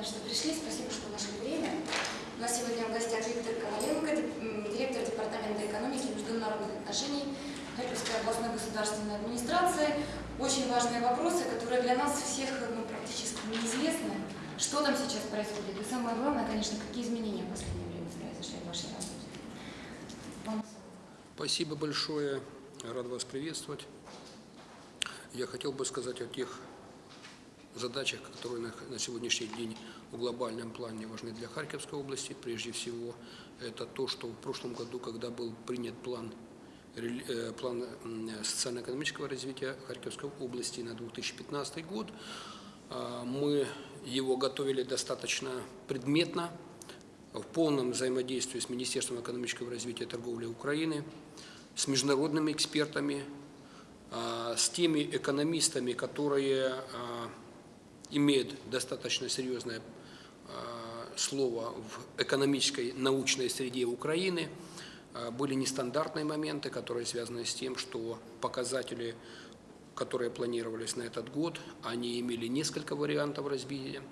Ивановна, что пришли. Спасибо, что нашли время. У нас сегодня в гостях Виктор Коваленко, директор Департамента экономики и международных отношений Харьковской областной государственной администрации. Очень важные вопросы, которые для нас всех ну, практически неизвестны. Что там сейчас происходит? И самое главное, конечно, какие изменения в последнее время произошли в вашей работе. Вам Спасибо большое. Рад вас приветствовать. Я хотел бы сказать о тех задачах, которые на, на сегодняшний день в глобальном плане важны для Харьковской области. Прежде всего, это то, что в прошлом году, когда был принят план, э, план социально-экономического развития Харьковской области на 2015 год, а, мы его готовили достаточно предметно, в полном взаимодействии с Министерством экономического развития и торговли Украины, с международными экспертами, а, с теми экономистами, которые а, имеют достаточно серьезное а, слово в экономической научной среде Украины. А, Были нестандартные моменты, которые связаны с тем, что показатели, которые планировались на этот год, они имели несколько вариантов разбития.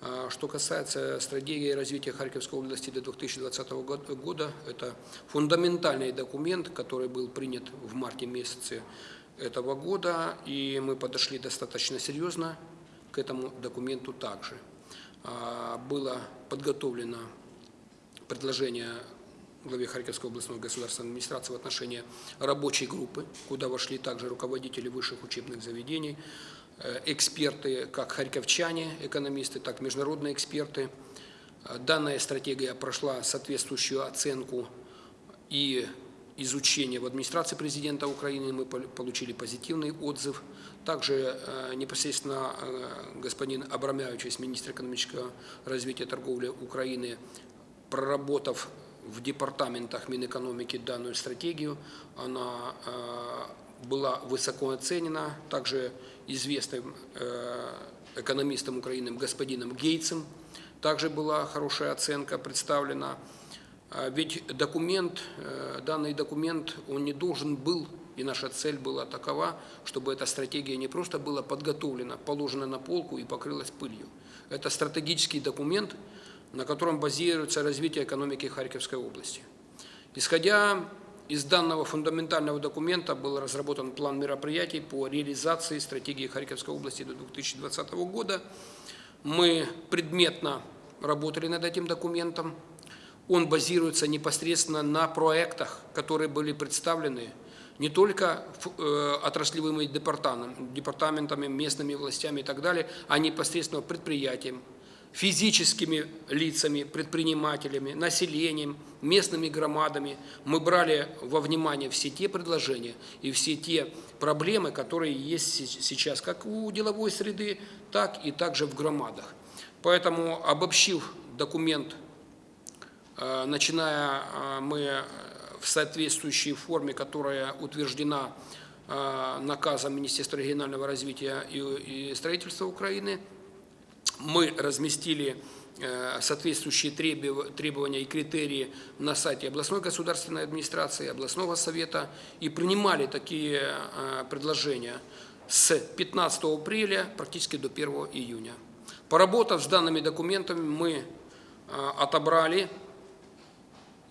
А, Что касается стратегии развития Харьковской области до 2020 год- года, это фундаментальный документ, который был принят в марте месяце этого года, и мы подошли достаточно серьезно к этому документу также. А, Было подготовлено предложение главе Харьковской областной государственной администрации в отношении рабочей группы, куда вошли также руководители высших учебных заведений, э, эксперты, как харьковчане, экономисты, так и международные эксперты. Э, Данная стратегия прошла соответствующую оценку и изучение в администрации президента Украины, мы пол- получили позитивный отзыв. Также э, непосредственно э, господин Абрамявич, министр экономического развития и торговли Украины, проработав в департаментах Минэкономики данную стратегию, она э, была высоко оценена, также известным экономистом Украины господином Гейтсом, также была хорошая оценка представлена. А Ведь документ, данный документ, он не должен был, и наша цель была такова, чтобы эта стратегия не просто была подготовлена, положена на полку и покрылась пылью. Это стратегический документ, на котором базируется развитие экономики Харьковской области. Исходя из данного фундаментального документа был разработан план мероприятий по реализации стратегии Харьковской области до 2020 года. Мы предметно работали над этим документом. Он базируется непосредственно на проектах, которые были представлены не только э, отраслевыми департаментами, местными властями и так далее, а непосредственно предприятиям, физическими лицами, предпринимателями, населением, местными громадами. Мы брали во внимание все те предложения и все те проблемы, которые есть се- сейчас как у деловой среды, так и также в громадах. Поэтому, обобщив документ Э, начиная э, мы в соответствующей форме, которая утверждена э, наказом Министерства регионального развития и строительства Украины, мы разместили э, соответствующие требов- требования и критерии на сайте областной государственной администрации, областного совета и принимали такие э, предложения с 15 апреля практически до 1 июня. Поработав с данными документами, мы э, отобрали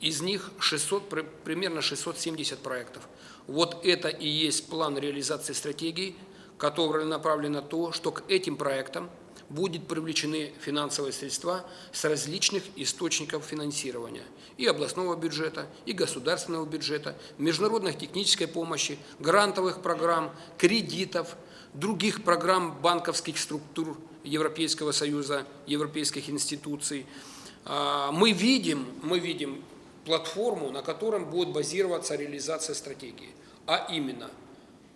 из них 600, при- примерно 670 проектов. Вот это и есть план реализации стратегии, который направлен на то, что к этим проектам будут привлечены финансовые средства с различных источников финансирования и областного бюджета, и государственного бюджета, международной технической помощи, грантовых программ, кредитов, других программ банковских структур Европейского Союза, европейских институций. А, Мы видим, мы видим платформу, на котором будет базироваться реализация стратегии. А именно,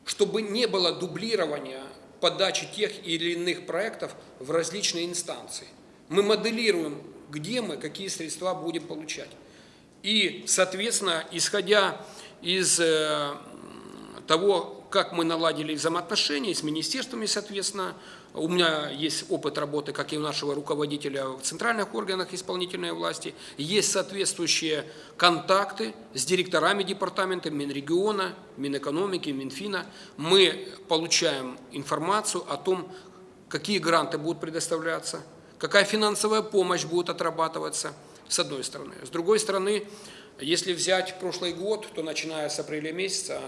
чтобы не было дублирования подачи тех или иных проектов в различные инстанции. Мы моделируем, где мы, какие средства будем получать. И, соответственно, исходя из э, того, как мы наладили взаимоотношения с министерствами, соответственно, у меня есть опыт работы, как и у нашего руководителя в центральных органах исполнительной власти, есть соответствующие контакты с директорами департамента Минрегиона, Минэкономики, Минфина. Мы получаем информацию о том, какие гранты будут предоставляться, какая финансовая помощь будет отрабатываться, с одной стороны. С другой стороны, если взять прошлый год, то начиная с апреля месяца,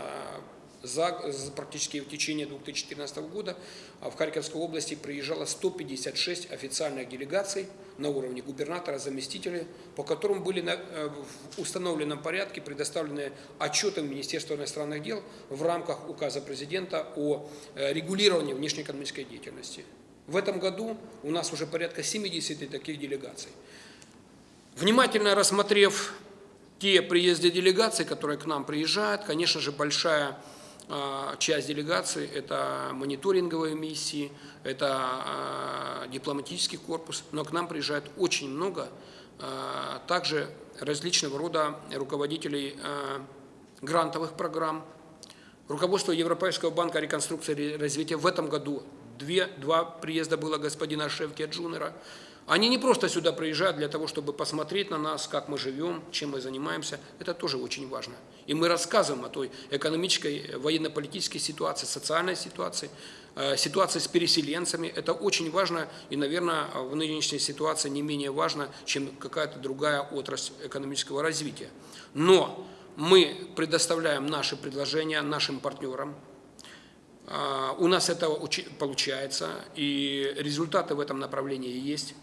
за, за практически в течение 2014 года а в Харьковской области приезжало 156 официальных делегаций на уровне губернатора, заместителей, по которым были на, э, в установленном порядке предоставлены отчеты Министерства иностранных дел в рамках указа президента о э, регулировании внешнеэкономической деятельности. В этом году у нас уже порядка 70 таких делегаций. Внимательно рассмотрев те приезды делегаций, которые к нам приезжают, конечно же, большая часть делегации – это мониторинговые миссии, это а, дипломатический корпус, но к нам приезжает очень много а, также различного рода руководителей грантовых программ. Руководство Европейского банка реконструкции и развития в этом году две, два приезда было господина Шевки Джунера – они не просто сюда приезжают для того, чтобы посмотреть на нас, как мы живем, чем мы занимаемся. Это тоже очень важно. И мы рассказываем о той экономической, военно-политической ситуации, социальной ситуации, э, ситуации с переселенцами. Это очень важно и, наверное, в нынешней ситуации не менее важно, чем какая-то другая отрасль экономического развития. Но мы предоставляем наши предложения нашим партнерам, э, у нас это получается, и результаты в этом направлении есть.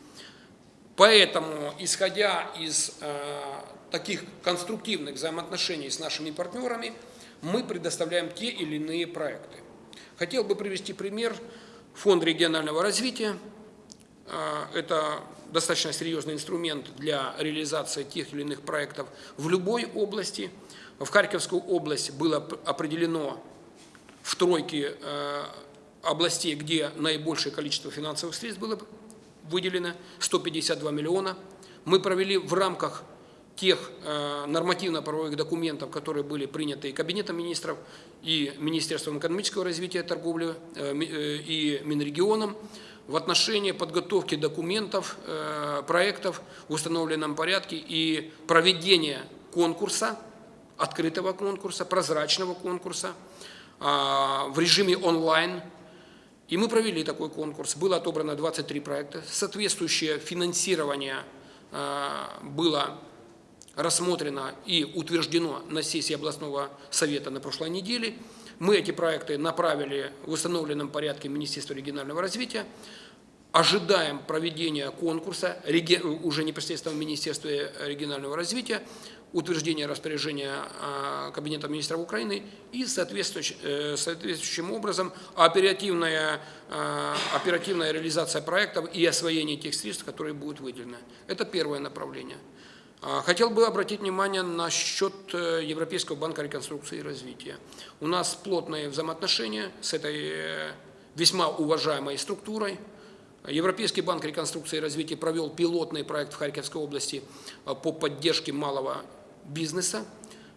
Поэтому, исходя из э, таких конструктивных взаимоотношений с нашими партнерами, мы предоставляем те или иные проекты. Хотел бы привести пример. Фонд регионального развития. Э, это достаточно серьезный инструмент для реализации тех или иных проектов в любой области. В Харьковскую область было определено в тройке э, областей, где наибольшее количество финансовых средств было выделено 152 миллиона. Мы провели в рамках тех э, нормативно-правовых документов, которые были приняты Кабинетом министров, и Министерством экономического развития торговли, э, э, и Минрегионом, в отношении подготовки документов, проектов в установленном порядке и проведения конкурса, открытого конкурса, прозрачного конкурса э, в режиме онлайн, и мы провели такой конкурс. Было отобрано 23 проекта. Соответствующее финансирование э, было рассмотрено и утверждено на сессии областного совета на прошлой неделе. Мы эти проекты направили в установленном порядке Министерству регионального развития. Ожидаем проведения конкурса уже непосредственно в Министерстве регионального развития утверждения распоряжения а, Кабинета министров Украины и соответствующим, э, соответствующим образом оперативная, а, оперативная реализация проектов и освоение тех средств, которые будут выделены. Это первое направление. А, хотел бы обратить внимание на счет э, Европейского банка реконструкции и развития. У нас плотные взаимоотношения с этой э, весьма уважаемой структурой. Европейский банк реконструкции и развития провел пилотный проект в Харьковской области по поддержке малого бизнеса.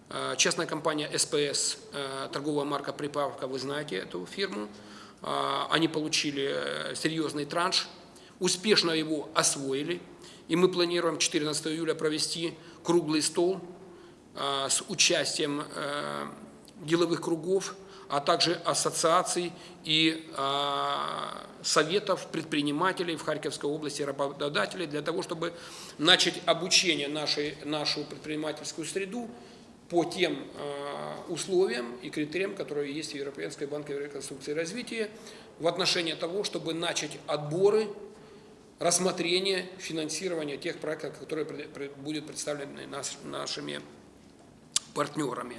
Э, частная компания СПС, э, торговая марка «Припавка», вы знаете эту фирму. Э, они получили серьезный транш, успешно его освоили. И мы планируем 14 июля провести круглый стол с участием деловых кругов, а также ассоциаций и советов предпринимателей в Харьковской области, работодателей, для того, чтобы начать обучение нашей, нашу предпринимательскую среду по тем э, условиям и критериям, которые есть в Европейской банке реконструкции и развития, в отношении того, чтобы начать отборы, рассмотрение, финансирование тех проектов, которые будут представлены наш, нашими партнерами.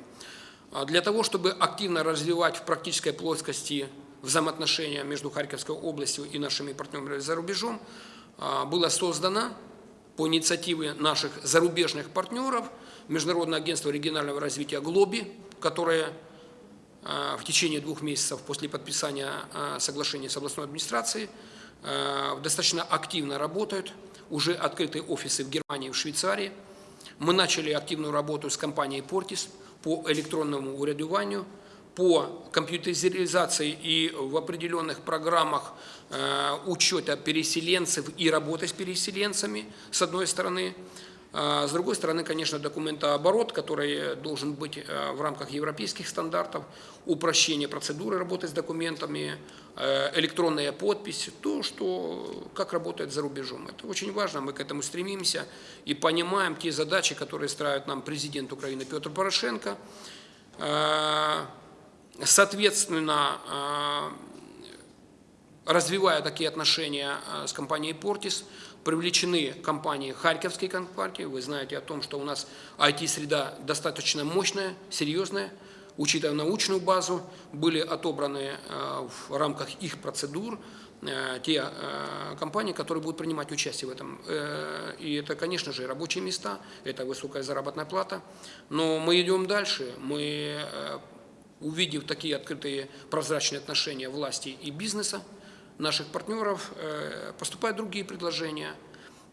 А для того, чтобы активно развивать в практической плоскости взаимоотношения между Харьковской областью и нашими партнерами за рубежом, а, было создано по инициативе наших зарубежных партнеров Международное агентство регионального развития «Глоби», которое а, в течение двух месяцев после подписания соглашения с областной администрацией достаточно активно работают. Уже открыты офисы в Германии и в Швейцарии. Мы начали активную работу с компанией «Портис» по электронному урядованию – по компьютеризации и в определенных программах э, учета переселенцев и работы с переселенцами, с одной стороны. А С другой стороны, конечно, документооборот, который должен быть э, в рамках европейских стандартов, упрощение процедуры работы с документами, э, электронная подпись, то, что, как работает за рубежом. Это очень важно, мы к этому стремимся и понимаем те задачи, которые ставит нам президент Украины Петр Порошенко. Э, Соответственно, развивая такие отношения с компанией «Портис», привлечены компании, харьковские компании. Вы знаете о том, что у нас IT-среда достаточно мощная, серьезная. Учитывая научную базу, были отобраны э, в рамках их процедур э, те э, компании, которые будут принимать участие в этом. И это, конечно же, рабочие места, это высокая заработная плата. Но мы идем дальше. Мы, увидев такие открытые прозрачные отношения власти и бизнеса, наших партнеров э, поступают другие предложения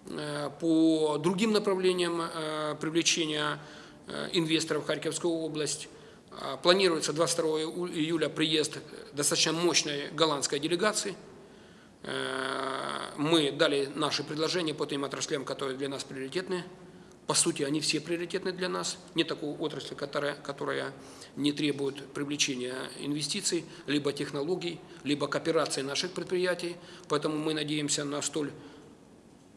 э, по другим направлениям э, привлечения инвесторов в Харьковскую область. Планируется 22 июля приезд достаточно мощной голландской делегации. Мы дали наши предложения по тем отраслям, которые для нас приоритетны. По сути, они все приоритетны для нас. Нет такой отрасли, которая, которая не требует привлечения инвестиций, либо технологий, либо кооперации наших предприятий. Поэтому мы надеемся на столь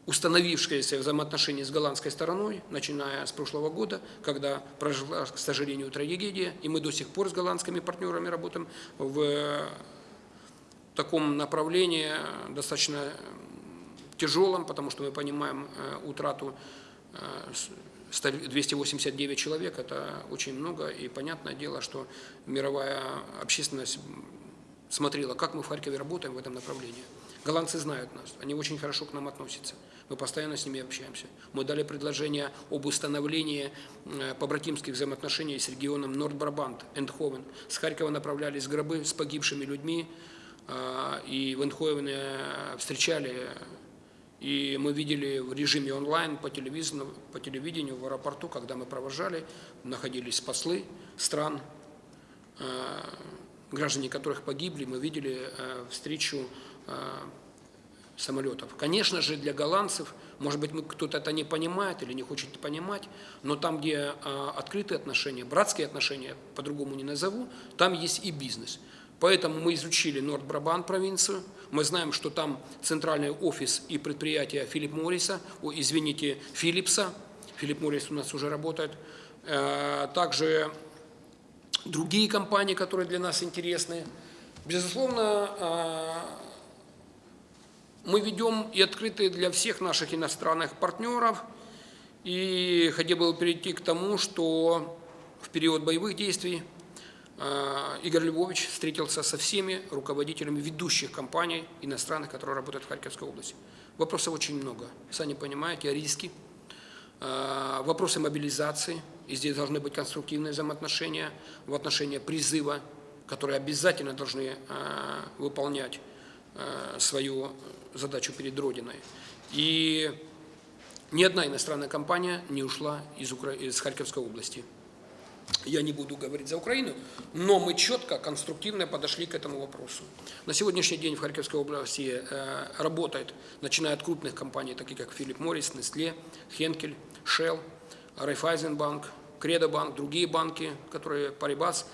установившиеся взаимоотношения с голландской стороной, начиная с прошлого года, когда произошла, к сожалению, трагедия, и мы до сих пор с голландскими партнерами работаем в таком направлении достаточно тяжелом, потому что мы понимаем э, утрату 289 человек – это очень много, и понятное дело, что мировая общественность смотрела, как мы в Харькове работаем в этом направлении. Голландцы знают нас, они очень хорошо к нам относятся. Мы постоянно с ними общаемся. Мы дали предложение об установлении э, побратимских взаимоотношений с регионом Норд-Брабант, Эндховен. С Харькова направлялись гробы с погибшими людьми, э, и в Эндховене встречали и мы видели в режиме онлайн по телевидению, по телевидению в аэропорту, когда мы провожали, находились послы стран, э, граждане которых погибли, мы видели э, встречу э, самолетов. Конечно же, для голландцев, может быть, кто-то это не понимает или не хочет понимать, но там, где открытые отношения, братские отношения, по-другому не назову, там есть и бизнес. Поэтому мы изучили Норд-Брабан провинцию, мы знаем, что там центральный офис и предприятие Филипп Морриса, о, извините, Филлипса, Филипп Моррис у нас уже работает, э, также другие компании, которые для нас интересны. Безусловно, э, мы ведем и открыты для всех наших иностранных партнеров, и хотел бы перейти к тому, что в период боевых действий Игорь Львович встретился со всеми руководителями ведущих компаний иностранных, которые работают в Харьковской области. Вопросов очень много. Сами понимаете, риски, а, вопросы мобилизации. И здесь должны быть конструктивные взаимоотношения в отношении призыва, которые обязательно должны а, выполнять свою задачу перед Родиной. И ни одна иностранная компания не ушла из, из Харьковской области я не буду говорить за Украину, но мы четко, конструктивно подошли к этому вопросу. На сегодняшний день в Харьковской области э, работает, начиная от крупных компаний, таких как Филипп Моррис, Nestle, Хенкель, Shell, Райфайзенбанк, Кредобанк, другие банки, которые Парибас.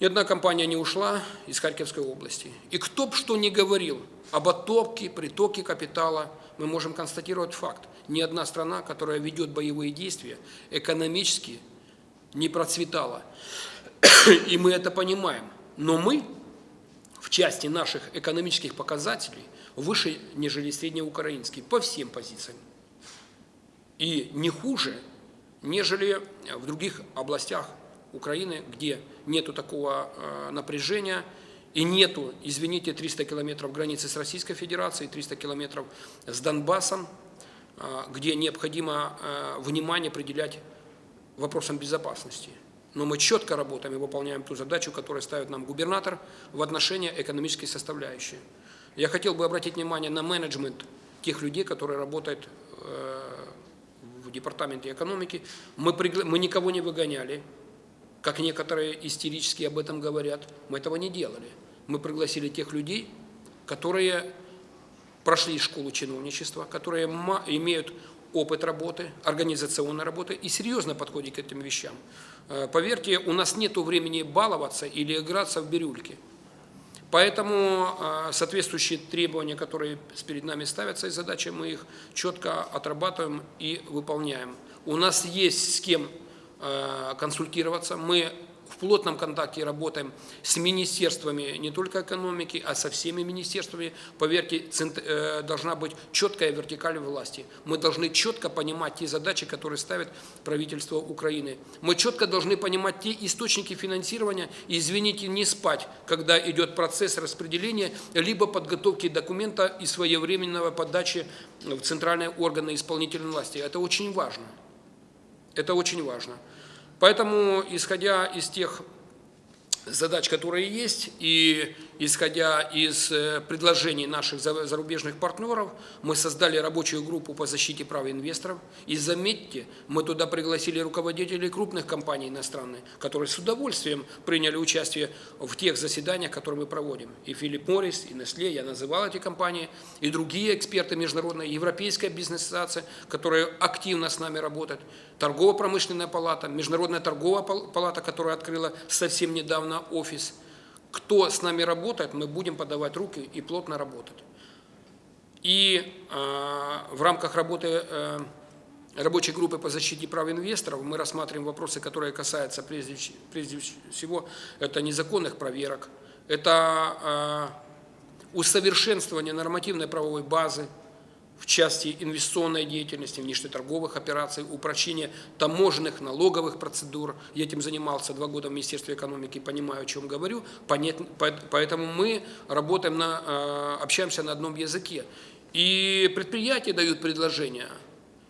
Ни одна компания не ушла из Харьковской области. И кто бы что ни говорил об оттоке, притоке капитала, мы можем констатировать факт. Ни одна страна, которая ведет боевые действия, экономически не процветала. И мы это понимаем. Но мы в части наших экономических показателей выше, нежели среднеукраинские, по всем позициям. И не хуже, нежели в других областях Украины, где нету такого э, напряжения и нету, извините, 300 километров границы с Российской Федерацией, 300 километров с Донбассом, э, где необходимо э, внимание определять вопросам безопасности. Но мы четко работаем и выполняем ту задачу, которую ставит нам губернатор в отношении экономической составляющей. Я хотел бы обратить внимание на менеджмент тех людей, которые работают э, в департаменте экономики. Мы, пригла... мы никого не выгоняли, как некоторые истерически об этом говорят. Мы этого не делали. Мы пригласили тех людей, которые прошли школу чиновничества, которые имеют опыт работы, организационной работы и серьезно подходит к этим вещам. Э, Поверьте, у нас нет времени баловаться или играться в бирюльки. Поэтому э, соответствующие требования, которые перед нами ставятся и задачи, мы их четко отрабатываем и выполняем. У нас есть с кем э, консультироваться. Мы в плотном контакте работаем с министерствами не только экономики, а со всеми министерствами. Поверьте, э, должна быть четкая вертикаль власти. Мы должны четко понимать те задачи, которые ставит правительство Украины. Мы четко должны понимать те источники финансирования и, извините, не спать, когда идет процесс распределения, либо подготовки документа и своевременного подачи в центральные органы исполнительной власти. Это очень важно. Это очень важно. Поэтому, исходя из тех задач, которые есть, и исходя из э, предложений наших за- зарубежных партнеров, мы создали рабочую группу по защите прав инвесторов. И заметьте, мы туда пригласили руководителей крупных компаний иностранных, которые с удовольствием приняли участие в тех заседаниях, которые мы проводим. И Филипп Моррис, и Nestle, я называл эти компании, и другие эксперты международные, Европейская бизнес-ассоциация, которая активно с нами работает, Торгово-промышленная палата, Международная торговая пал- палата, которая открыла совсем недавно офис. Кто с нами работает, мы будем подавать руки и плотно работать. И э, в рамках работы э, рабочей группы по защите прав инвесторов мы рассматриваем вопросы, которые касаются прежде, прежде всего это незаконных проверок, это э, усовершенствование нормативной правовой базы, в части инвестиционной деятельности, внешнеторговых операций, упрощение таможенных, налоговых процедур. Я этим занимался два года в Министерстве экономики, понимаю, о чем говорю. Поэтому мы работаем, на, э, общаемся на одном языке. И предприятия дают предложения,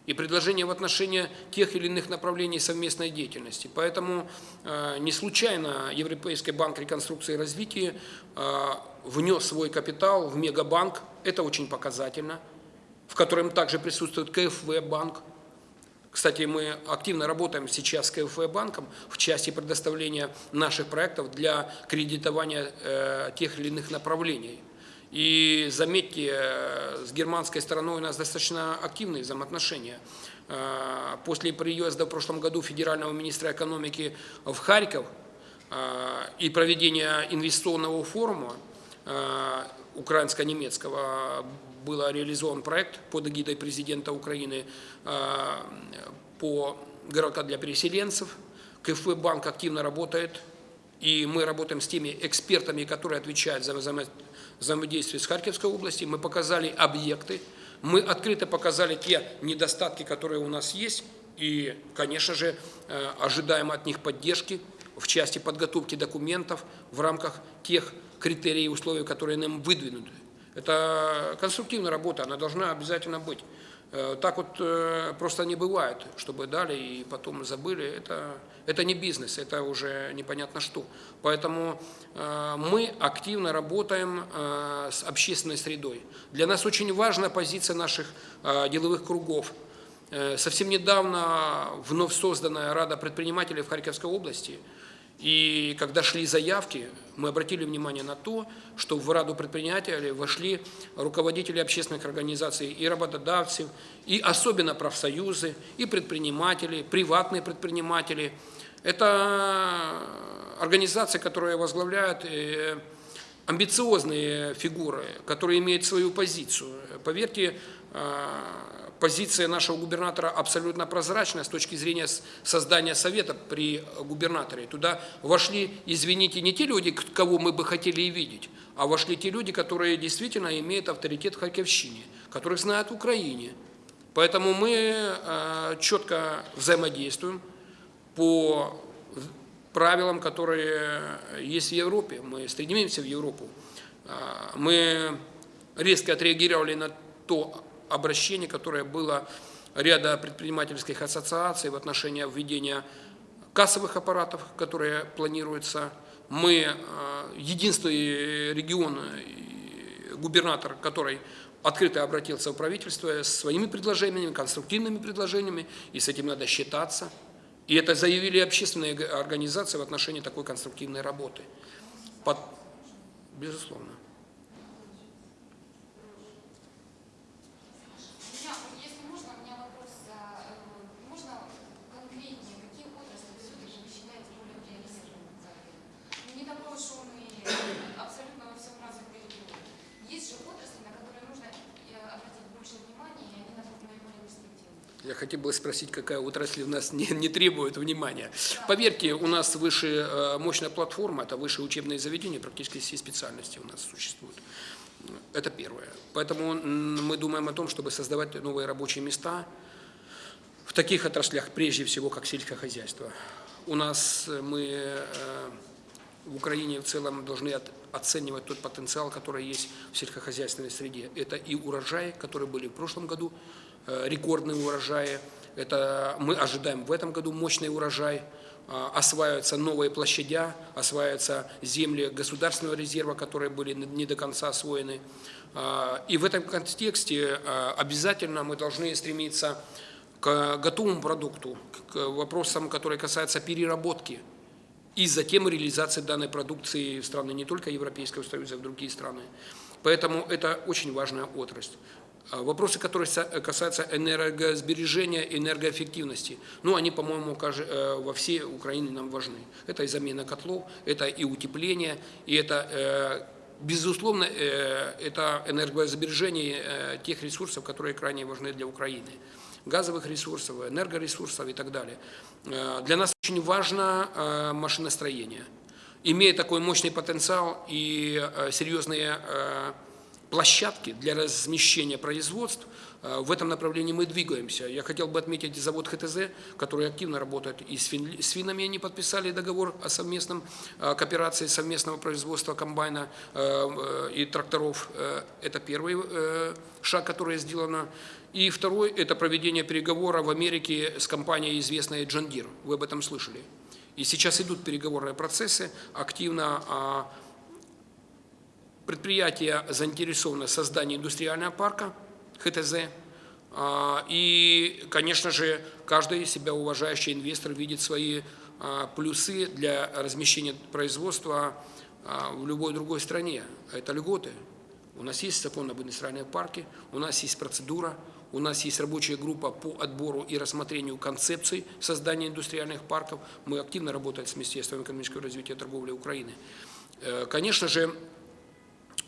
и предложения в отношении тех или иных направлений совместной деятельности. Поэтому э, не случайно Европейский банк реконструкции и развития э, внес свой капитал в Мегабанк. Это очень показательно в котором также присутствует КФВ банк. Кстати, мы активно работаем сейчас с КФВ банком в части предоставления наших проектов для кредитования э, тех или иных направлений. И заметьте, э, с германской стороной у нас достаточно активные взаимоотношения. Э, После приезда в прошлом году федерального министра экономики в Харьков э, и проведения инвестиционного форума украинско-немецкого был реализован проект под эгидой президента Украины э, по городка для переселенцев. КФВ банк активно работает, и мы работаем с теми экспертами, которые отвечают за взаимо- взаимодействие с Харьковской областью. Мы показали объекты, мы открыто показали те недостатки, которые у нас есть, и, конечно же, э, ожидаем от них поддержки в части подготовки документов в рамках тех критерий и условий, которые нам выдвинуты. Это конструктивная работа, она должна обязательно быть. Э, Так вот э, просто не бывает, чтобы дали и потом забыли. Это, это не бизнес, это уже непонятно что. Поэтому э, мы активно работаем с общественной средой. Для нас очень важна позиция наших деловых кругов. Совсем недавно вновь созданная Рада предпринимателей в Харьковской области – и когда шли заявки, мы обратили внимание на то, что в Раду предпринимателей вошли руководители общественных организаций и работодавцев, и особенно профсоюзы, и предприниматели, приватные предприниматели. Это организации, которые возглавляют э, амбициозные фигуры, которые имеют свою позицию. Поверьте, э, позиция нашего губернатора абсолютно прозрачная с точки зрения создания совета при губернаторе. Туда вошли, извините, не те люди, кого мы бы хотели и видеть, а вошли те люди, которые действительно имеют авторитет в Харьковщине, которых знают в Украине. Поэтому мы э, четко взаимодействуем по правилам, которые есть в Европе. Мы стремимся в Европу. А, Мы резко отреагировали на то обращение, которое было ряда предпринимательских ассоциаций в отношении введения кассовых аппаратов, которые планируются. Мы а, единственный регион, и губернатор, который открыто обратился в правительство с своими предложениями, конструктивными предложениями, и с этим надо считаться. И это заявили общественные организации в отношении такой конструктивной работы. Под- Безусловно. У меня, если можно, у меня вопрос Я хотел спросить, какая отрасль у нас не, не требует внимания. Поверьте, у нас выше э, мощная платформа, это высшее учебное заведение, практически все специальности у нас существуют. Это первое. Поэтому мы думаем о том, чтобы создавать новые рабочие места в таких отраслях, прежде всего, как сельскохозяйство. У нас э, мы э, в Украине в целом должны оценивать тот потенциал, который есть в сельскохозяйственной среде. Это и урожаи, которые были в прошлом году, рекордные урожаи. Это мы ожидаем в этом году мощный урожай. Э, осваиваются новые площадя, осваиваются земли государственного резерва, которые были не до конца освоены. Э, и в этом контексте обязательно мы должны стремиться к готовому продукту, к вопросам, которые касаются переработки и затем реализации данной продукции в страны не только Европейского Союза, а в другие страны. Поэтому это очень важная отрасль. А вопросы, которые касаются энергосбережения, энергоэффективности, ну, они, по-моему, э, во всей Украине нам важны. Это и замена котлов, это и утепление, и это, э, безусловно, э, это энергосбережение тех ресурсов, которые крайне важны для Украины. Газовых ресурсов, энергоресурсов и так далее. Для нас очень важно машиностроение. Имея такой мощный потенциал и серьезные площадки для размещения производств, э, в этом направлении мы двигаемся. Я хотел бы отметить завод ХТЗ, который активно работает и с, финами, они подписали договор о совместном э, кооперации совместного производства комбайна э, и тракторов. Это первый шаг, который сделано. И второй – это проведение переговоров в Америке с компанией, известной Deere. Вы об этом слышали. И сейчас идут переговорные процессы активно а Предприятие заинтересовано в создании индустриального парка ХТЗ. А, и, конечно же, каждый себя уважающий инвестор видит свои а, плюсы для размещения производства а, в любой другой стране. Это льготы. У нас есть закон об индустриальном парке, у нас есть процедура, у нас есть рабочая группа по отбору и рассмотрению концепций создания индустриальных парков. Мы активно работаем с Министерством экономического развития и торговли Украины. Э, конечно же,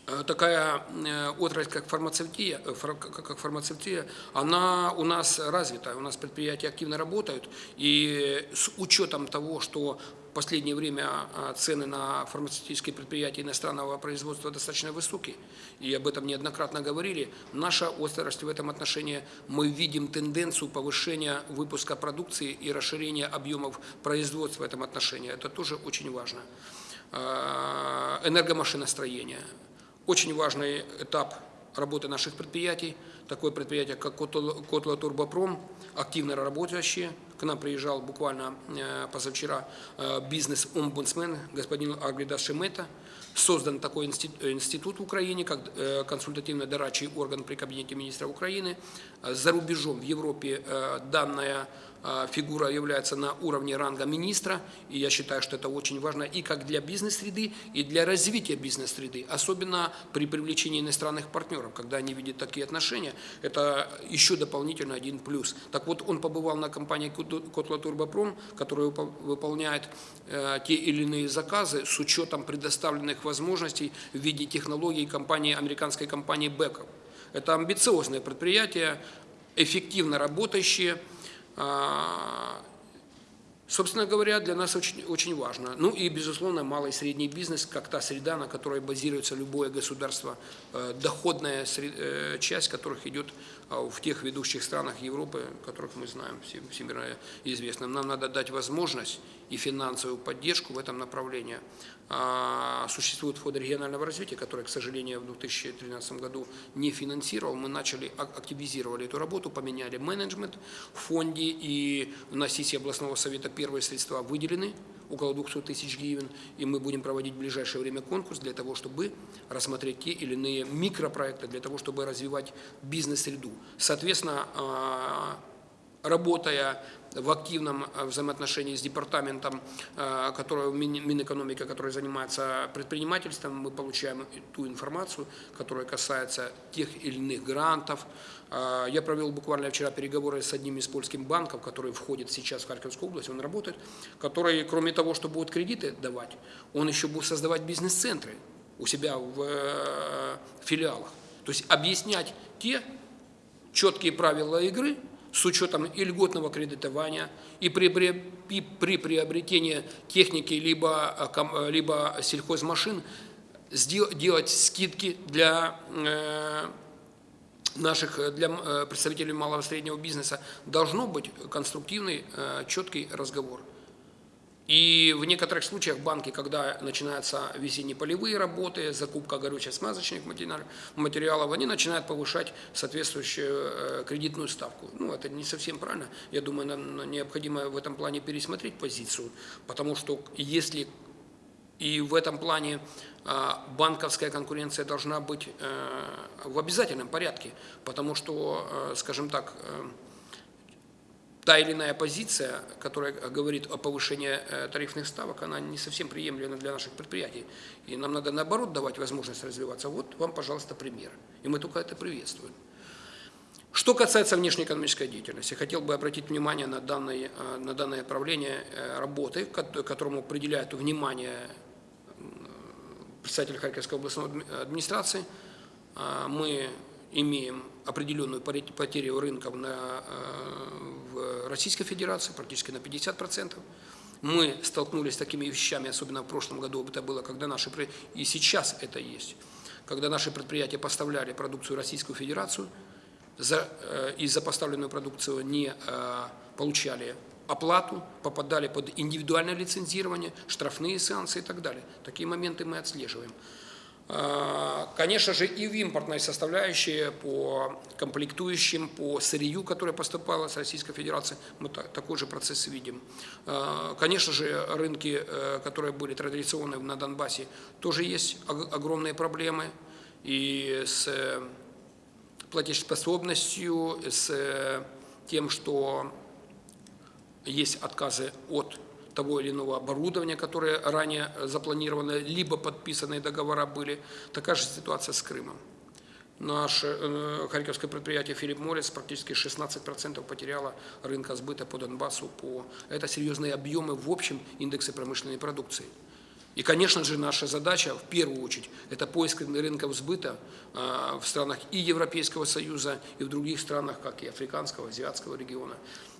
такая э, отрасль, как фармацевтия, э, как фармацевтия, она у нас развита, у нас предприятия активно работают, и с учетом того, что в последнее время цены на фармацевтические предприятия иностранного производства достаточно высокие, и об этом неоднократно говорили, наша отрасль в этом отношении, мы видим тенденцию повышения выпуска продукции и расширения объемов производства в этом отношении. Это тоже очень важно. Энергомашиностроение – очень важный этап работы наших предприятий. Такое предприятие, как Котла Турбопром, активно работающие. К нам приезжал буквально э, позавчера э, бизнес-омбудсмен господин Агрида Шемета. Создан такой институт в Украине, как э, консультативно-дорадчий орган при Кабинете министра Украины. За рубежом в Европе данная фигура является на уровне ранга министра, и я считаю, что это очень важно и как для бизнес-среды, и для развития бизнес-среды, особенно при привлечении иностранных партнеров, когда они видят такие отношения, это еще дополнительно один плюс. Так вот, он побывал на компании Котла Турбопром, которая выполняет э, те или иные заказы с учетом предоставленных возможностей в виде технологий компании, американской компании Беков. Это амбициозное предприятие, эффективно работающее, а, собственно говоря, для нас очень, очень важно. Ну и, безусловно, малый и средний бизнес, как та среда, на которой базируется любое государство, э, доходная э, часть которых идет а, в тех ведущих странах Европы, которых мы знаем, всемирно известно. Нам надо дать возможность и финансовую поддержку в этом направлении. А, существует фонд регионального развития, который, к сожалению, в 2013 году не финансировал. Мы начали, активизировали эту работу, поменяли менеджмент в фонде, и на сессии областного совета первые средства выделены, около 200 тысяч гривен, и мы будем проводить в ближайшее время конкурс для того, чтобы рассмотреть те или иные микропроекты, для того, чтобы развивать бизнес-среду. Соответственно, а, работая в активном э, взаимоотношении с департаментом, э, который, Минэкономика, который занимается предпринимательством, мы получаем ту информацию, которая касается тех или иных грантов. Э, я провел буквально вчера переговоры с одним из польских банков, который входит сейчас в Харьковскую область, он работает, который, кроме того, что будет кредиты давать, он еще будет создавать бизнес-центры у себя в филиалах. То есть объяснять те четкие правила игры, с учетом и льготного кредитования, и при, при, при приобретении техники либо, ком- э, либо сельхозмашин делать скидки для э, наших э, для э, представителей малого и среднего бизнеса должно быть конструктивный, э, четкий разговор. И в некоторых случаях банки, когда начинаются весенние полевые работы, закупка горюче-смазочных матери- материалов, они начинают повышать соответствующую э, кредитную ставку. Ну, это не совсем правильно. Я думаю, нам необходимо в этом плане пересмотреть позицию, потому что если и в этом плане а, банковская конкуренция должна быть э, в обязательном порядке, потому что, э, скажем так, та или иная позиция, которая говорит о повышении э, тарифных ставок, она не совсем приемлема для наших предприятий. И нам надо наоборот давать возможность развиваться. Вот вам, пожалуйста, пример. И мы только это приветствуем. Что касается внешнеэкономической деятельности, хотел бы обратить внимание на, данное, э, на данное направление э, работы, ко- которому определяет внимание представитель Харьковской областной адми- администрации. А, Мы имеем определенную потерю рынков на, э, в Российской Федерации, практически на 50%. Мы столкнулись с такими вещами, особенно в прошлом году это было, когда наши, и сейчас это есть, когда наши предприятия поставляли продукцию в Российскую Федерацию, за, э, и за поставленную продукцию не э, получали оплату, попадали под индивидуальное лицензирование, штрафные санкции и так далее. Такие моменты мы отслеживаем. А, Конечно же, и в импортной составляющей по комплектующим, по сырью, которое поступало с Российской Федерации, мы та- такой же процесс видим. А, Конечно же, рынки, э, которые были традиционные на Донбассе, тоже есть ог- огромные проблемы. И с э, платежеспособностью, с э, тем, что есть отказы от того или иного оборудования, которое ранее запланировано, либо подписанные договора были. Такая же ситуация с Крымом. Наше э, харьковское предприятие «Филипп Моррис» практически 16% потеряло рынка сбыта по Донбассу. По... Это серьезные объемы в общем индексе промышленной продукции. И, конечно же, наша задача, в первую очередь, это поиск рынков сбыта а, в странах и Европейского Союза, и в других странах, как и африканского, азиатского региона.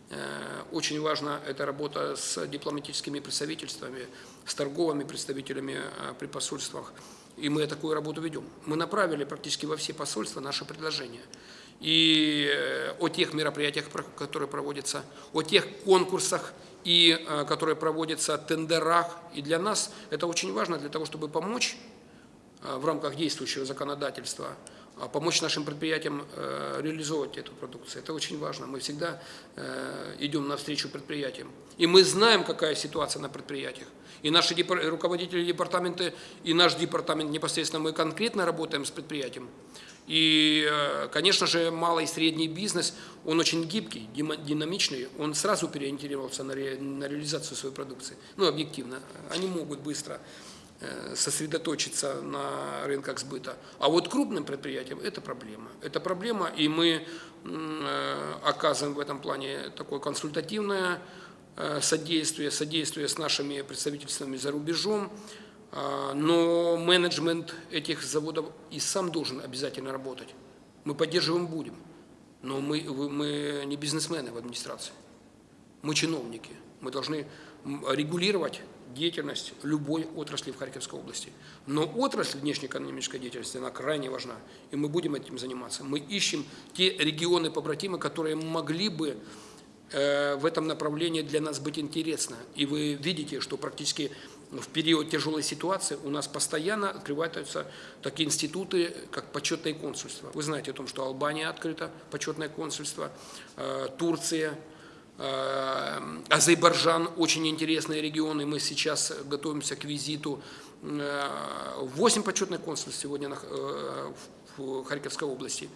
Э, Очень важна эта работа с дипломатическими представительствами, с торговыми представителями а, при посольствах. И мы такую работу ведем. Мы направили практически во все посольства наше предложение. И э, о тех мероприятиях, которые проводятся, о тех конкурсах, и э, которые проводятся, тендерах. И для нас это очень важно для того, чтобы помочь э, в рамках действующего законодательства, помочь нашим предприятиям э, реализовывать эту продукцию. Это очень важно. Мы всегда э, идем навстречу предприятиям. И мы знаем, какая ситуация на предприятиях. И наши руководители департамента, и наш департамент непосредственно, мы конкретно работаем с предприятием. И, э, конечно же, малый и средний бизнес, он очень гибкий, динамичный, он сразу переориентировался на, на реализацию своей продукции. Ну, объективно, они могут быстро сосредоточиться на рынках сбыта. А вот крупным предприятиям это проблема. Это проблема, и мы э, оказываем в этом плане такое консультативное э, содействие, содействие с нашими представительствами за рубежом. А, Но менеджмент этих заводов и сам должен обязательно работать. Мы поддерживаем будем, но мы, мы не бизнесмены в администрации. Мы чиновники. Мы должны регулировать деятельность любой отрасли в Харьковской области. Но отрасль внешнеэкономической деятельности, она крайне важна. И мы будем этим заниматься. Мы ищем те регионы-побратимы, которые могли бы э, в этом направлении для нас быть интересно. И вы видите, что практически в период тяжелой ситуации у нас постоянно открываются такие институты, как почетное консульство. Вы знаете о том, что Албания открыта, почетное консульство, э, Турция, Азербайджан, очень интересные регионы. Мы сейчас готовимся к визиту. Э, Восемь почетных консульств сегодня э, в Харьковской области.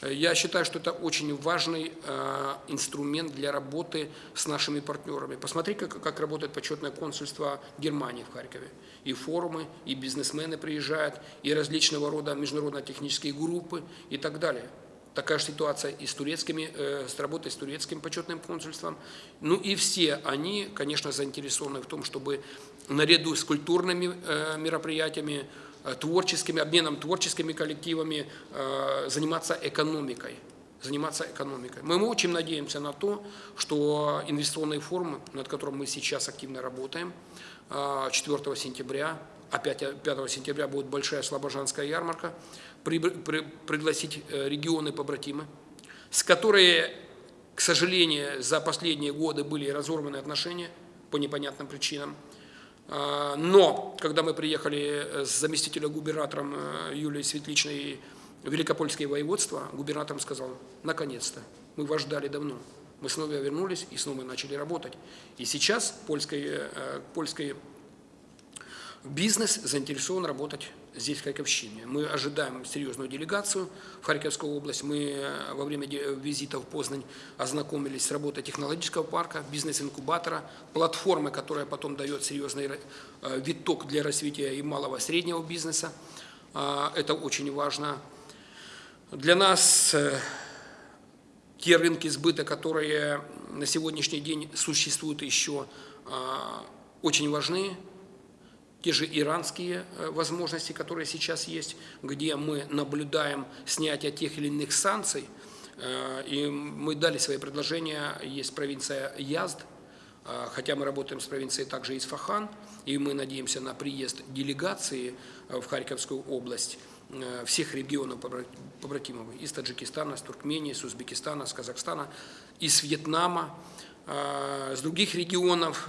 Э, Я считаю, что это очень важный э, инструмент для работы с нашими партнерами. Посмотри, как, как работает почетное консульство Германии в Харькове. И форумы, и бизнесмены приезжают, и различного рода международно-технические группы и так далее. Такая же ситуация и с турецкими, э, с работой с турецким почетным консульством. Ну и все они, конечно, заинтересованы в том, чтобы наряду с культурными э, мероприятиями, э, творческими, обменом творческими коллективами заниматься экономикой, заниматься экономикой. Мы очень надеемся на то, что инвестиционные форумы, над которым мы сейчас активно работаем, 4 сентября, опять 5 сентября будет большая слобожанская ярмарка, при, при, пригласить регионы-побратимы, с которой, к сожалению, за последние годы были разорваны отношения по непонятным причинам. А, но, когда мы приехали с заместителем губернатором э, Юлией Светличной в Великопольское воеводство, губернатор сказал, наконец-то, мы вас ждали давно. Мы снова вернулись и снова начали работать. И сейчас польский, э, польский бизнес заинтересован работать здесь, в Харьковщине. Мы ожидаем серьезную делегацию в Харьковскую область. Мы э, во время визита в Познань ознакомились с работой технологического парка, бизнес-инкубатора, платформы, которая потом дает серьезный э, виток для развития и малого и среднего бизнеса. А, это очень важно. Для нас э, те рынки сбыта, которые на сегодняшний день существуют еще, а, очень важны те же иранские э, возможности, которые сейчас есть, где мы наблюдаем снятие тех или иных санкций, э, и мы дали свои предложения, есть провинция Язд, э, хотя мы работаем с провинцией также Исфахан, и мы надеемся на приезд делегации в Харьковскую область всех регионов побратимов, из Таджикистана, с Туркмении, с Узбекистана, с Казахстана, из Вьетнама, с других регионов.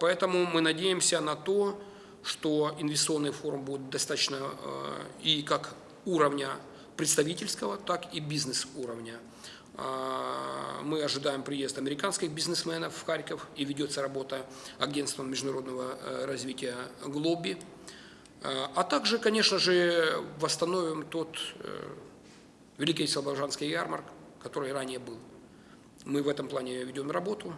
Поэтому мы надеемся на то, что инвестиционный форум будет достаточно э, и как уровня представительского, так и бизнес-уровня. Э, мы ожидаем приезд американских бизнесменов в Харьков и ведется работа агентством международного э, развития «Глоби». А также, конечно же, восстановим тот Великий Слобожанский ярмарк, который ранее был. Мы в этом плане ведем работу.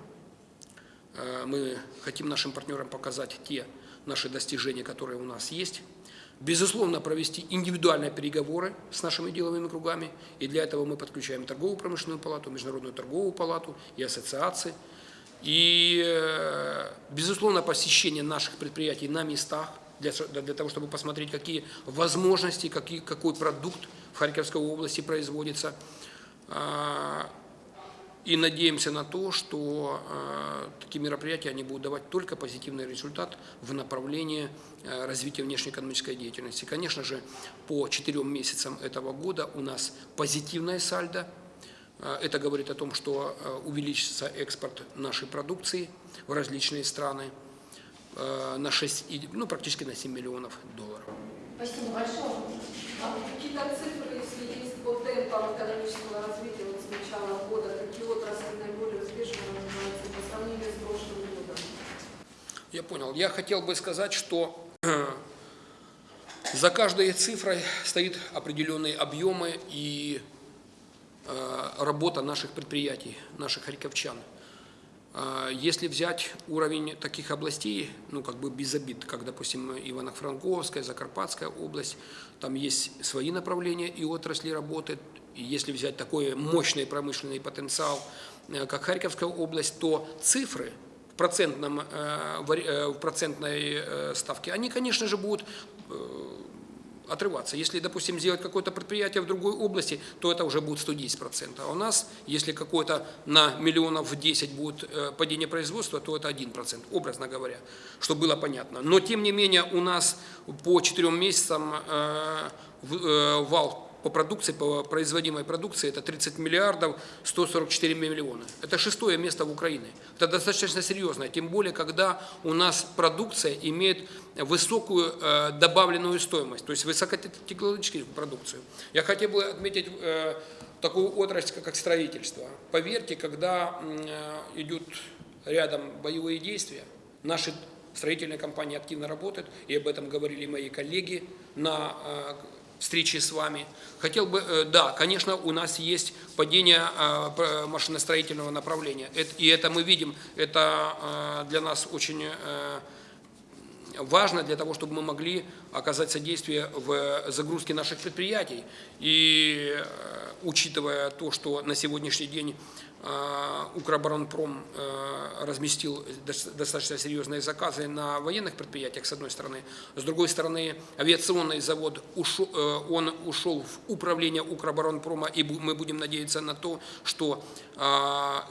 Мы хотим нашим партнерам показать те наши достижения, которые у нас есть. Безусловно, провести индивидуальные переговоры с нашими деловыми кругами. И для этого мы подключаем торговую промышленную палату, международную торговую палату и ассоциации. И, э, безусловно, посещение наших предприятий на местах, для, для того, чтобы посмотреть, какие возможности, какие, какой продукт в Харьковской области производится. И надеемся на то, что э, такие мероприятия они будут давать только позитивный результат в направлении э, развития внешнеэкономической деятельности. Конечно же, по четырем месяцам этого года у нас позитивная сальдо. Э, это говорит о том, что э, увеличится экспорт нашей продукции в различные страны э, на 6, ну, практически на 7 миллионов долларов. Спасибо большое. А какие-то цифры, если есть по темпам экономического развития вот с начала года, какие отрасли наиболее успешно развиваются по сравнению с прошлым годом? Я понял. Я хотел бы сказать, что за каждой цифрой стоит определенные объемы и э, работа наших предприятий, наших харьковчан. А, если взять уровень таких областей, ну как бы без обид, как, допустим, Ивано-Франковская, Закарпатская область, там есть свои направления и отрасли работы. И если взять такой мощный промышленный потенциал, э, как Харьковская область, то цифры в, процентном, э, э, в процентной ставке, они, конечно же, будут отрываться. Если, допустим, сделать какое-то предприятие в другой области, то это уже будет 110%. А у нас, если какое-то на миллионов 10 будет падение производства, то это 1%, образно говоря, чтобы было понятно. Но, тем не менее, у нас по 4 месяцам вал по продукции, по производимой продукции, это 30 миллиардов 144 миллиона. Это шестое место в Украине. Это достаточно серьезно, тем более, когда у нас продукция имеет высокую э, добавленную стоимость, то есть высокотехнологическую продукцию. Я хотел бы отметить э, такую отрасль, как строительство. Поверьте, когда э, идут рядом боевые действия, наши строительные компании активно работают, и об этом говорили мои коллеги на э, встречи с вами. Хотел бы, э, да, конечно, у нас есть падение э, машиностроительного направления, и это мы видим, это э, для нас очень важно для того, чтобы мы могли оказать содействие в загрузке наших предприятий. И э, учитывая то, что на сегодняшний день э, Укроборонпром э, разместил дос- достаточно серьезные заказы на военных предприятиях, с одной стороны. С другой стороны, авиационный завод ушел, он ушел в управление Укроборонпрома, и мы будем надеяться на то, что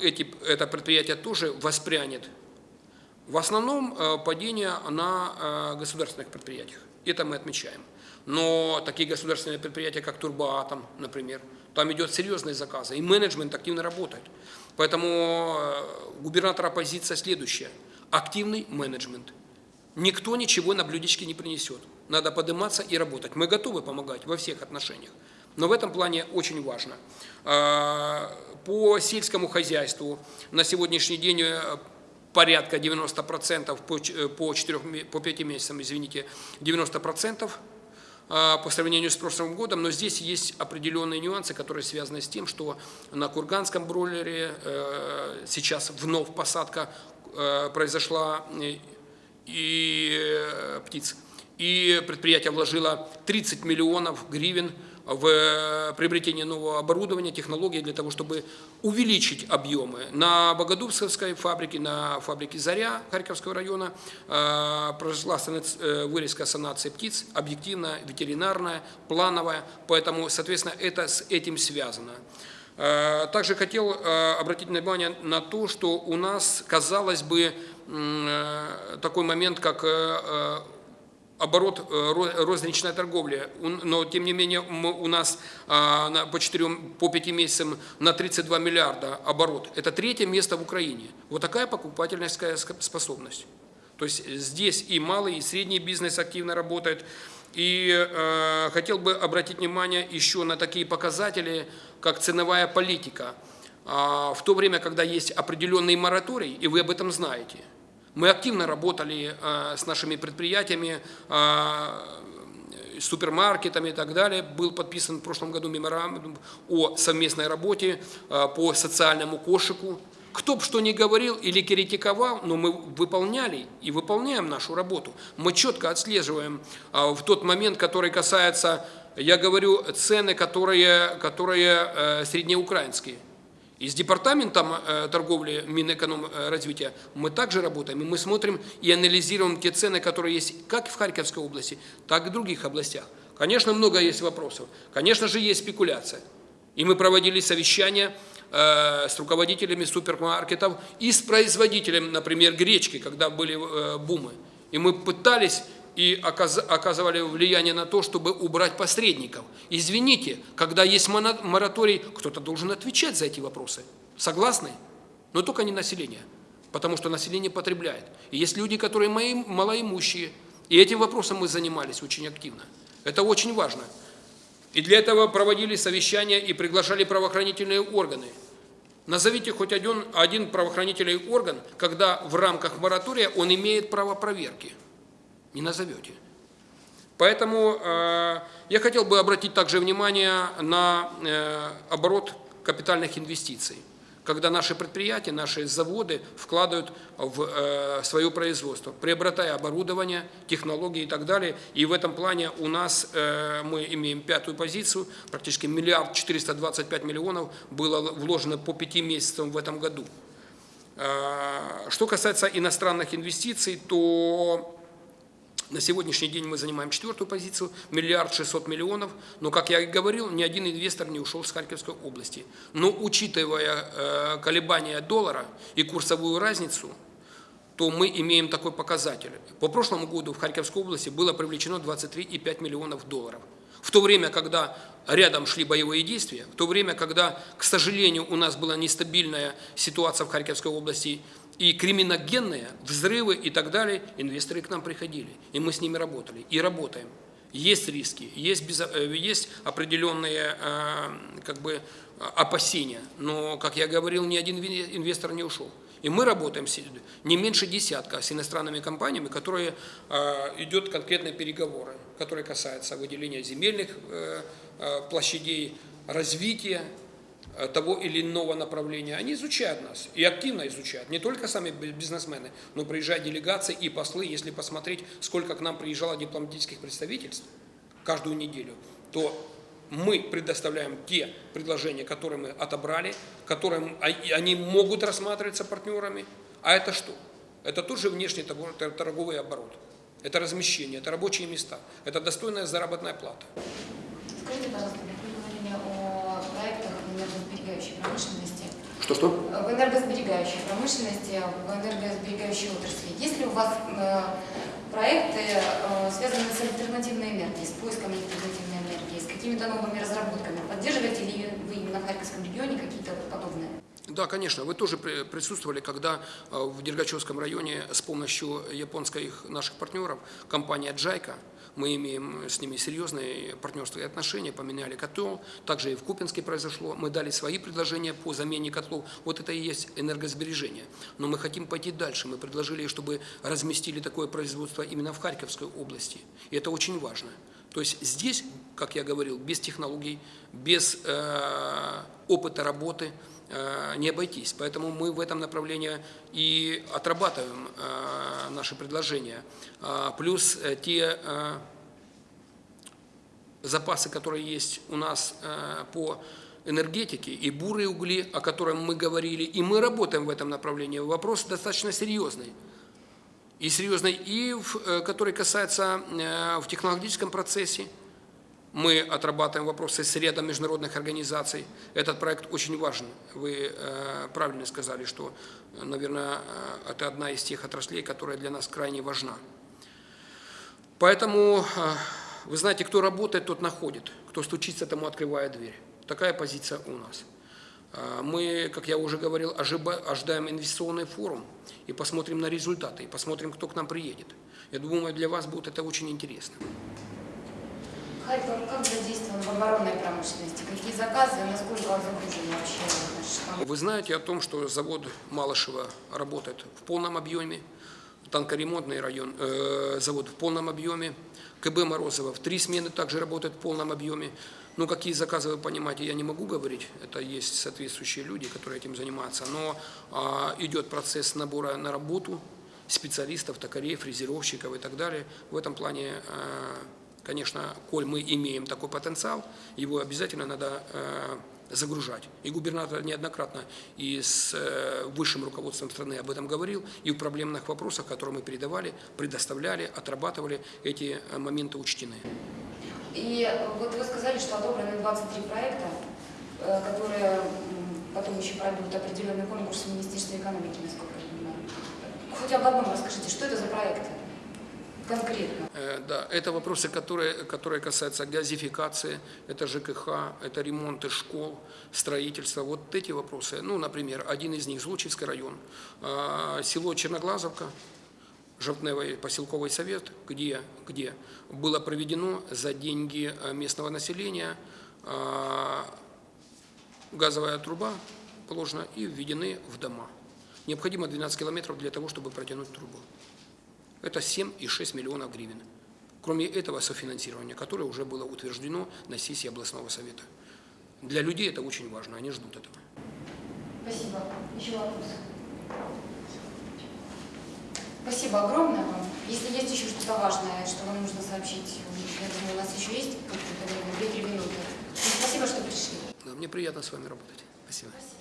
эти, это предприятие тоже воспрянет в основном э, падение на э, государственных предприятиях. Это мы отмечаем. Но такие государственные предприятия, как Турбоатом, например, там идет серьезные заказы, и менеджмент активно работает. Поэтому э, губернатора позиция следующая. Активный менеджмент. Никто ничего на блюдечке не принесет. Надо подниматься и работать. Мы готовы помогать во всех отношениях. Но в этом плане очень важно. По сельскому хозяйству на сегодняшний день порядка 90%, по, э, по, 4, по 5 месяцам, извините, 90% а, по сравнению с прошлым годом, но здесь есть определенные нюансы, которые связаны с тем, что на Курганском бройлере э, сейчас вновь посадка э, произошла и птиц. И предприятие вложило 30 миллионов гривен в э, приобретение нового оборудования, технологий для того, чтобы увеличить объемы. На Богодубской фабрике, на фабрике «Заря» Харьковского района э, произошла э, вырезка санации птиц, объективная, ветеринарная, плановая, поэтому, соответственно, это с этим связано. Также хотел обратить внимание на то, что у нас, казалось бы, такой момент, как оборот э, ро- розничной торговли, но тем не менее у нас а, по 4, по 5 месяцам на 32 миллиарда оборот. Это третье место в Украине. Вот такая покупательская ск- способность. То есть здесь и малый, и средний бизнес активно работает. И э, хотел бы обратить внимание еще на такие показатели, как ценовая политика. А, в то время, когда есть определенный мораторий, и вы об этом знаете, мы активно работали э, с нашими предприятиями, э, супермаркетами и так далее. Был подписан в прошлом году меморандум о совместной работе э, по социальному кошику. Кто бы что ни говорил или критиковал, но мы выполняли и выполняем нашу работу. Мы четко отслеживаем в тот момент, который касается, я говорю, цены, которые, которые среднеукраинские. И с департаментом э, торговли Минэкономразвития мы также работаем, и мы смотрим и анализируем те цены, которые есть как в Харьковской области, так и в других областях. Конечно, много есть вопросов, конечно же, есть спекуляция. И мы проводили совещания э, с руководителями супермаркетов и с производителем, например, гречки, когда были э, бумы. И мы пытались и оказ- оказывали влияние на то, чтобы убрать посредников. Извините, когда есть мораторий, кто-то должен отвечать за эти вопросы. Согласны? Но только не население, потому что население потребляет. И есть люди, которые мои, малоимущие, и этим вопросом мы занимались очень активно. Это очень важно. И для этого проводили совещания и приглашали правоохранительные органы. Назовите хоть один, один правоохранительный орган, когда в рамках моратория он имеет право проверки. Не назовете. Поэтому э, я хотел бы обратить также внимание на э, оборот капитальных инвестиций, когда наши предприятия, наши заводы вкладывают в э, свое производство, приобретая оборудование, технологии и так далее. И в этом плане у нас э, мы имеем пятую позицию, практически миллиард 425 миллионов было вложено по пяти месяцам в этом году. Э, Что касается иностранных инвестиций, то на сегодняшний день мы занимаем четвертую позицию, миллиард шестьсот миллионов. Но, как я и говорил, ни один инвестор не ушел с Харьковской области. Но учитывая э, колебания доллара и курсовую разницу, то мы имеем такой показатель. По прошлому году в Харьковской области было привлечено 23,5 миллионов долларов. В то время, когда рядом шли боевые действия, в то время, когда, к сожалению, у нас была нестабильная ситуация в Харьковской области и криминогенные, взрывы и так далее, инвесторы к нам приходили, и мы с ними работали, и работаем. Есть риски, есть, безо- э, есть определенные э, как бы, опасения, но, как я говорил, ни один инвестор не ушел. И мы работаем с- не меньше десятка с иностранными компаниями, которые э, идет конкретные переговоры, которые касаются выделения земельных площадей, развития того или иного направления, они изучают нас и активно изучают. Не только сами бизнесмены, но приезжают делегации и послы. Если посмотреть, сколько к нам приезжало дипломатических представительств каждую неделю, то мы предоставляем те предложения, которые мы отобрали, которые а- они могут рассматриваться партнерами. А это что? Это тот же внешний торгов- тор- торговый оборот. Это размещение, это рабочие места, это достойная заработная плата. Скажите, пожалуйста, вы говорили о проектах в энергосберегающей промышленности. Что-что? В энергосберегающей промышленности, в энергосберегающей отрасли. Есть ли у вас э, проекты, э, связанные с альтернативной энергией, с поиском альтернативной энергии, с какими-то новыми разработками? Поддерживаете ли вы именно в Харьковском регионе какие-то вот подобные? Да, конечно. Вы тоже при- присутствовали, когда э, в Дергачевском районе с помощью японских наших партнеров, компания Джайка, мы имеем с ними серьезные партнерские отношения, поменяли котел, также и в Купинске произошло, мы дали свои предложения по замене котлов, вот это и есть энергосбережение. Но мы хотим пойти дальше, мы предложили, чтобы разместили такое производство именно в Харьковской области, и это очень важно. То есть здесь, как я говорил, без технологий, без э, опыта работы э, не обойтись. Поэтому мы в этом направлении и отрабатываем э, наши предложения. А, Плюс э, те э, запасы, которые есть у нас э, по энергетике, и бурые угли, о котором мы говорили, и мы работаем в этом направлении. Вопрос достаточно серьезный и серьезный, и в, который касается в технологическом процессе. Мы отрабатываем вопросы с рядом международных организаций. Этот проект очень важен. Вы э, правильно сказали, что, наверное, э, это одна из тех отраслей, которая для нас крайне важна. Поэтому, э, вы знаете, кто работает, тот находит. Кто стучится, тому открывает дверь. Такая позиция у нас. Мы, как я уже говорил, ожидаем инвестиционный форум и посмотрим на результаты, и посмотрим, кто к нам приедет. Я думаю, для вас будет это очень интересно. Харьков как задействован в оборонной промышленности? Какие заказы, насколько загружены вообще наши штампы? Вы знаете о том, что завод Малышева работает в полном объеме, танкоремонтный район, э, завод в полном объеме, КБ Морозова в три смены также работает в полном объеме. Ну, какие заказы, вы понимаете, я не могу говорить, это есть соответствующие люди, которые этим занимаются, но а, идет процесс набора на работу специалистов, токарей, фрезеровщиков и так далее. В этом плане, э, конечно, коль мы имеем такой потенциал, его обязательно надо э, загружать. И губернатор неоднократно и с э, высшим руководством страны об этом говорил, и в проблемных вопросах, которые мы передавали, предоставляли, отрабатывали, эти э, моменты учтены. И вот вы сказали, что одобрены 23 проекта, которые потом еще пройдут определенный конкурс в Министерстве экономики, насколько я понимаю. Хоть об одном расскажите, что это за проекты конкретно? Э, Да, это вопросы, которые, которые касаются газификации, это ЖКХ, это ремонты школ, строительство. Вот эти вопросы, ну, например, один из них – Злочинский район, а, село Черноглазовка, Жовтневый поселковый совет, где, где было проведено за деньги э, местного населения а, газовая труба положена и введены в дома. Необходимо 12 километров для того, чтобы протянуть трубу. Это 7,6 миллионов гривен. Кроме этого софинансирования, которое уже было утверждено на сессии областного совета. Для людей это очень важно, они ждут этого. Спасибо. Еще вопросы? Спасибо огромное вам. Если есть еще что-то важное, что вам нужно сообщить, я думаю, у нас еще есть какое-то время, 2-3 минуты. Спасибо, что пришли. Да, Мне приятно с вами работать. Спасибо. Спасибо.